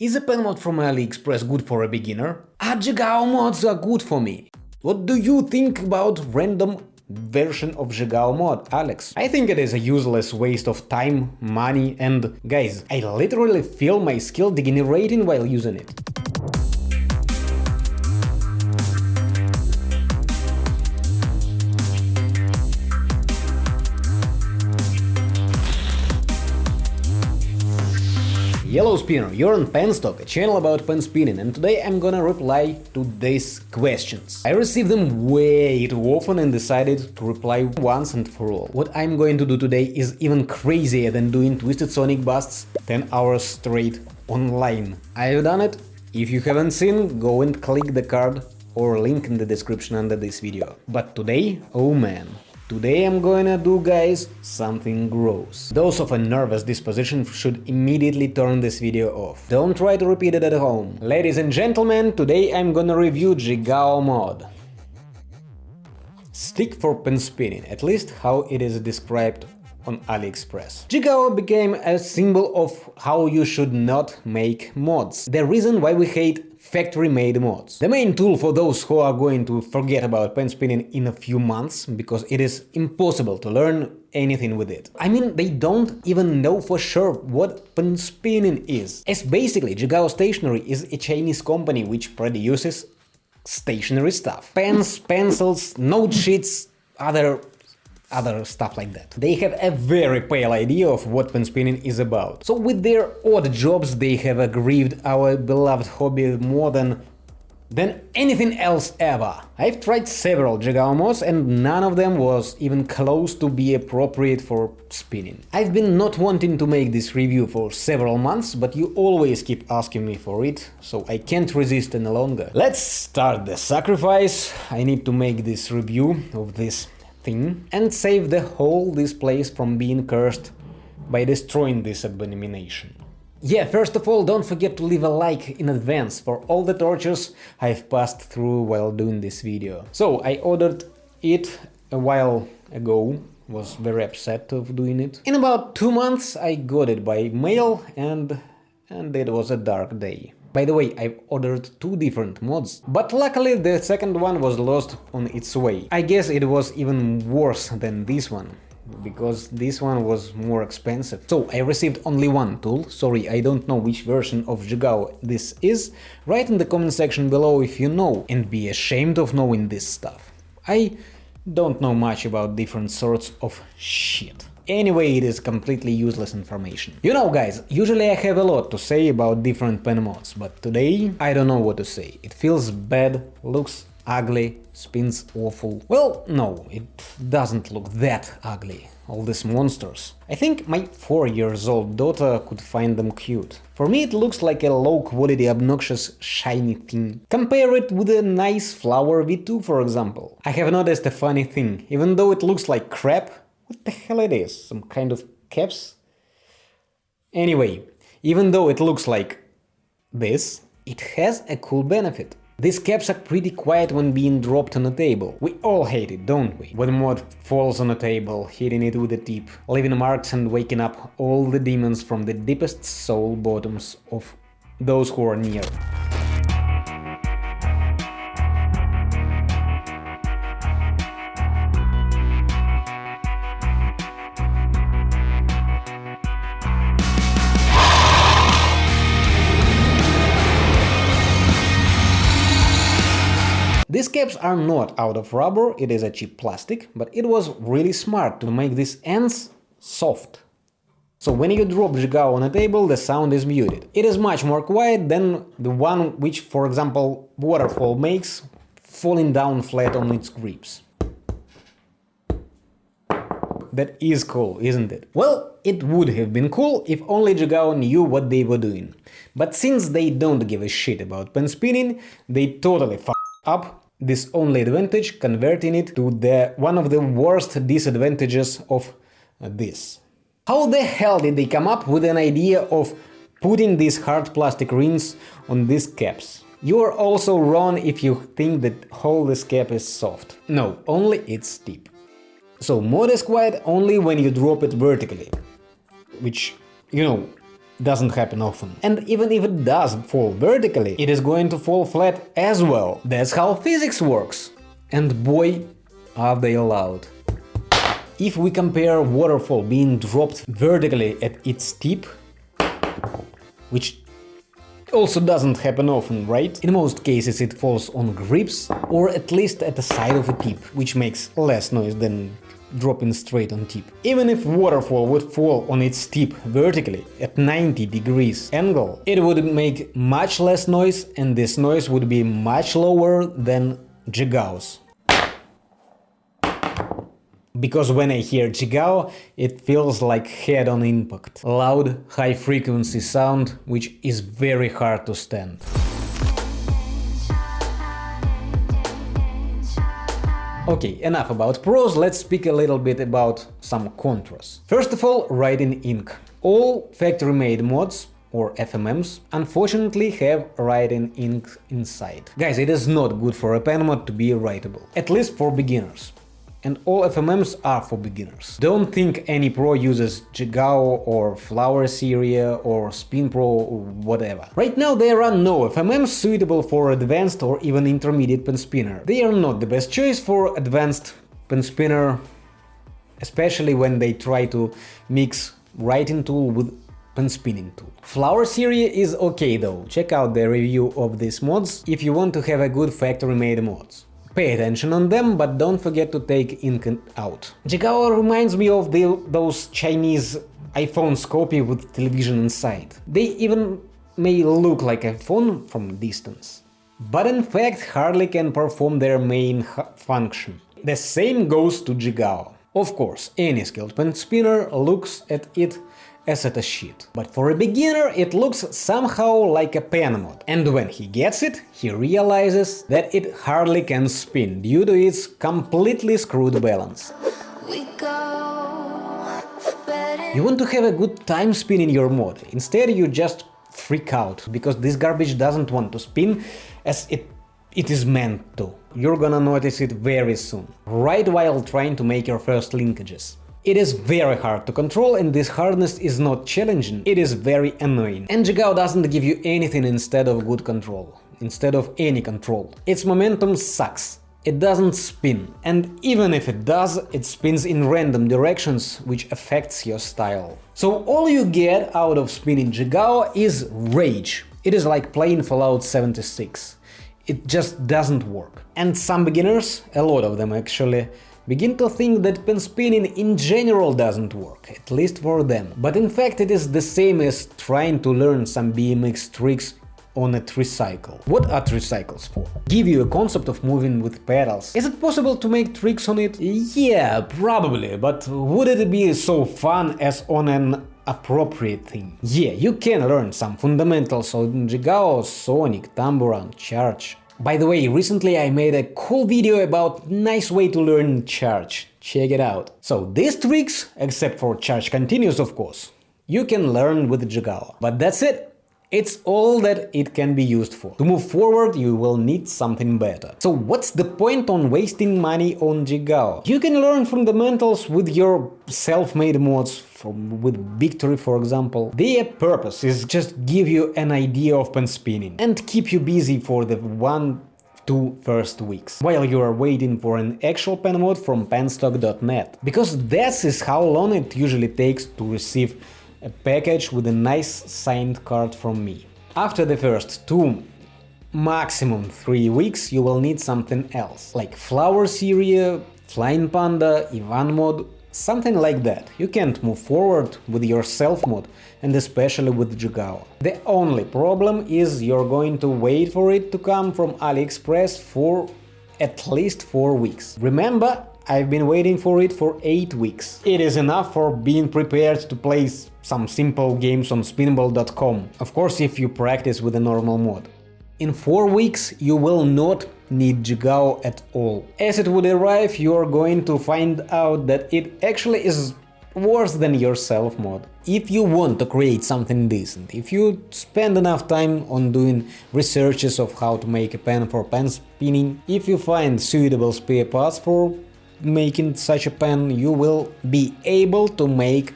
Is a pen mod from AliExpress good for a beginner? Are Jigao mods are good for me? What do you think about random version of Jigao mod, Alex? I think it is a useless waste of time, money and guys, I literally feel my skill degenerating while using it. Yellow Spinner, you're on Penstock, a channel about pen spinning, and today I'm gonna reply to these questions. I received them way too often and decided to reply once and for all. What I'm going to do today is even crazier than doing Twisted Sonic busts 10 hours straight online. I've done it. If you haven't seen, go and click the card or link in the description under this video. But today, oh man, Today I'm gonna do, guys, something gross. Those of a nervous disposition should immediately turn this video off. Don't try to repeat it at home. Ladies and gentlemen, today I'm gonna review Jigao mod. Stick for pen spinning, at least how it is described on AliExpress. Jigao became a symbol of how you should not make mods. The reason why we hate factory-made mods. The main tool for those who are going to forget about pen spinning in a few months, because it is impossible to learn anything with it. I mean, they don't even know for sure what pen spinning is. As basically, Jigao Stationery is a Chinese company which produces stationery stuff. Pens, pencils, note sheets, other other stuff like that. They have a very pale idea of what pen spinning is about. So with their odd jobs they have aggrieved our beloved hobby more than than anything else ever. I've tried several Jigao mods and none of them was even close to be appropriate for spinning. I've been not wanting to make this review for several months, but you always keep asking me for it, so I can't resist any longer. Let's start the sacrifice. I need to make this review of this thing and save the whole this place from being cursed by destroying this abomination. Yeah, first of all, don't forget to leave a like in advance for all the tortures I've passed through while doing this video. So, I ordered it a while ago, was very upset of doing it. In about two months I got it by mail and... and it was a dark day. By the way, I've ordered two different mods, but luckily the second one was lost on its way. I guess it was even worse than this one because this one was more expensive. So I received only one tool, sorry I don't know which version of Jigao this is, write in the comment section below if you know and be ashamed of knowing this stuff. I don't know much about different sorts of shit. Anyway, it is completely useless information. You know guys, usually I have a lot to say about different pen mods, but today I don't know what to say. It feels bad, looks ugly, spins awful. Well, no, it doesn't look that ugly, all these monsters. I think my 4 years old daughter could find them cute. For me it looks like a low-quality obnoxious shiny thing. Compare it with a nice Flower V2 for example. I have noticed a funny thing, even though it looks like crap, what the hell it is? Some kind of caps? Anyway, even though it looks like this, it has a cool benefit. These caps are pretty quiet when being dropped on a table. We all hate it, don't we? When mod falls on a table, hitting it with a tip, leaving marks and waking up all the demons from the deepest soul bottoms of those who are near. These caps are not out of rubber, it is a cheap plastic, but it was really smart to make these ends soft. So when you drop Jigao on a table, the sound is muted. It is much more quiet than the one which, for example, Waterfall makes, falling down flat on its grips. That is cool, isn't it? Well, it would have been cool if only Jigao knew what they were doing. But since they don't give a shit about pen spinning, they totally f***ed up this only advantage, converting it to the one of the worst disadvantages of this. How the hell did they come up with an idea of putting these hard plastic rings on these caps? You are also wrong if you think that whole this cap is soft. No, only it's steep. So mod is quiet only when you drop it vertically, which, you know, doesn't happen often. And even if it does fall vertically, it is going to fall flat as well. That's how physics works. And boy, are they allowed. If we compare waterfall being dropped vertically at its tip, which also doesn't happen often, right? In most cases it falls on grips or at least at the side of a tip, which makes less noise than dropping straight on tip. Even if waterfall would fall on its tip vertically at 90 degrees angle, it would make much less noise and this noise would be much lower than Jigao's because when I hear Jigao, it feels like head-on impact. Loud, high-frequency sound, which is very hard to stand. Okay, enough about pros, let's speak a little bit about some contras. First of all, writing ink. All factory-made mods or FMMs, unfortunately have writing ink inside. Guys, it is not good for a pen mod to be writable, at least for beginners and all FMMs are for beginners. Don't think any pro uses Jigao or Flower Syria or Spin Pro or whatever. Right now there are no FMMs suitable for advanced or even intermediate pen spinner. They are not the best choice for advanced pen spinner, especially when they try to mix writing tool with pen spinning tool. Flower Syria is okay though, check out the review of these mods if you want to have a good factory-made mods. Pay attention on them, but don't forget to take ink out. Jigao reminds me of the, those Chinese iPhones copy with television inside. They even may look like a phone from distance. But in fact hardly can perform their main function. The same goes to Jigao. Of course, any skilled pen spinner looks at it as a sheet. But for a beginner it looks somehow like a pen mod, and when he gets it, he realizes that it hardly can spin due to its completely screwed balance. You want to have a good time spinning your mod, instead you just freak out, because this garbage doesn't want to spin as it it is meant to. You're gonna notice it very soon, right while trying to make your first linkages. It is very hard to control and this hardness is not challenging, it is very annoying. And Jigao doesn't give you anything instead of good control, instead of any control. Its momentum sucks, it doesn't spin, and even if it does, it spins in random directions, which affects your style. So all you get out of spinning Jigao is rage. It is like playing Fallout 76. It just doesn't work. And some beginners, a lot of them actually, begin to think that pen spinning in general doesn't work, at least for them. But in fact it is the same as trying to learn some BMX tricks on a tricycle. What are tricycles for? Give you a concept of moving with pedals. Is it possible to make tricks on it? Yeah, probably, but would it be so fun as on an appropriate thing? Yeah, you can learn some fundamentals on Jigao, Sonic, ThumbAround, Charge, by the way, recently I made a cool video about nice way to learn charge, check it out. So these tricks, except for charge continuous of course, you can learn with Jigao. But that's it, it's all that it can be used for. To move forward, you will need something better. So what's the point on wasting money on Jigao? You can learn fundamentals with your self-made mods, from, with Victory for example. Their purpose is just give you an idea of pen spinning and keep you busy for the one two first weeks, while you are waiting for an actual pen mod from penstock.net. Because that is how long it usually takes to receive a package with a nice signed card from me. After the first two, maximum three weeks, you will need something else, like Flower Syria, Flying Panda, Ivan mod, something like that. You can't move forward with your self mod, and especially with Jigao. The only problem is you're going to wait for it to come from AliExpress for at least 4 weeks. Remember, I've been waiting for it for 8 weeks. It is enough for being prepared to play some simple games on spinball.com, of course if you practice with a normal mod. In 4 weeks you will not need Jigao at all. As it would arrive, you are going to find out that it actually is worse than your self mod. If you want to create something decent, if you spend enough time on doing researches of how to make a pen for pen spinning, if you find suitable spare parts for making such a pen, you will be able to make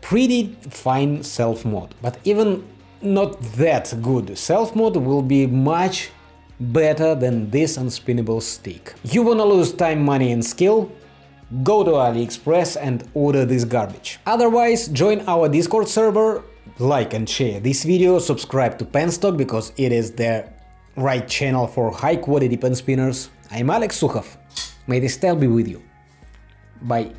pretty fine self-mod, but even not that good self-mod will be much better than this unspinnable stick. You wanna lose time, money and skill? Go to AliExpress and order this garbage. Otherwise, join our Discord server, like and share this video, subscribe to Penstock because it is the right channel for high quality pen spinners. I'm Alex Sukhov. May the style be with you. Bye.